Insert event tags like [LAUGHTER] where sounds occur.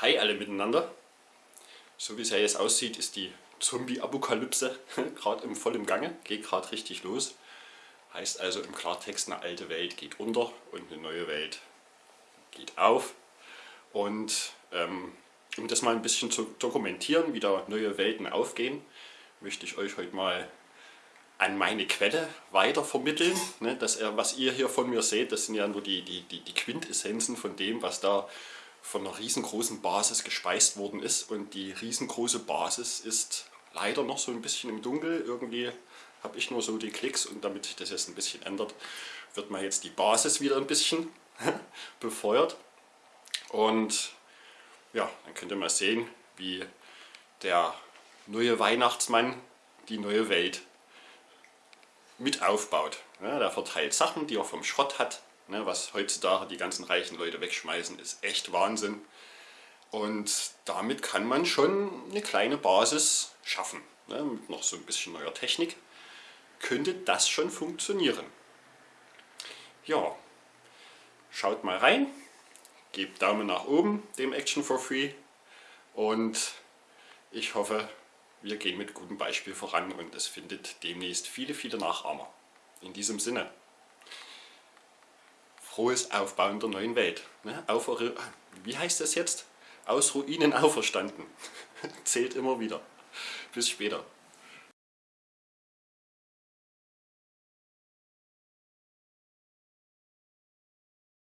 Hi alle miteinander. So wie es ja jetzt aussieht, ist die Zombie-Apokalypse [LAUGHS] gerade im vollen Gange, geht gerade richtig los. Heißt also im Klartext, eine alte Welt geht unter und eine neue Welt geht auf. Und ähm, um das mal ein bisschen zu dokumentieren, wie da neue Welten aufgehen, möchte ich euch heute mal an meine Quelle weiter vermitteln. Ne, das, was ihr hier von mir seht, das sind ja nur die, die, die Quintessenzen von dem, was da von einer riesengroßen Basis gespeist worden ist. Und die riesengroße Basis ist leider noch so ein bisschen im Dunkel. Irgendwie habe ich nur so die Klicks und damit sich das jetzt ein bisschen ändert, wird mal jetzt die Basis wieder ein bisschen [LAUGHS] befeuert. Und ja, dann könnt ihr mal sehen, wie der neue Weihnachtsmann die neue Welt mit aufbaut. Ja, der verteilt Sachen, die er vom Schrott hat, ne, was heutzutage die ganzen reichen Leute wegschmeißen, ist echt Wahnsinn. Und damit kann man schon eine kleine Basis schaffen. Ne, mit noch so ein bisschen neuer Technik könnte das schon funktionieren. Ja, schaut mal rein, gebt Daumen nach oben dem Action for Free und ich hoffe, wir gehen mit gutem Beispiel voran und es findet demnächst viele, viele Nachahmer. In diesem Sinne, frohes Aufbauen der neuen Welt. Ne? Auf, wie heißt das jetzt? Aus Ruinen auferstanden. [LAUGHS] Zählt immer wieder. Bis später.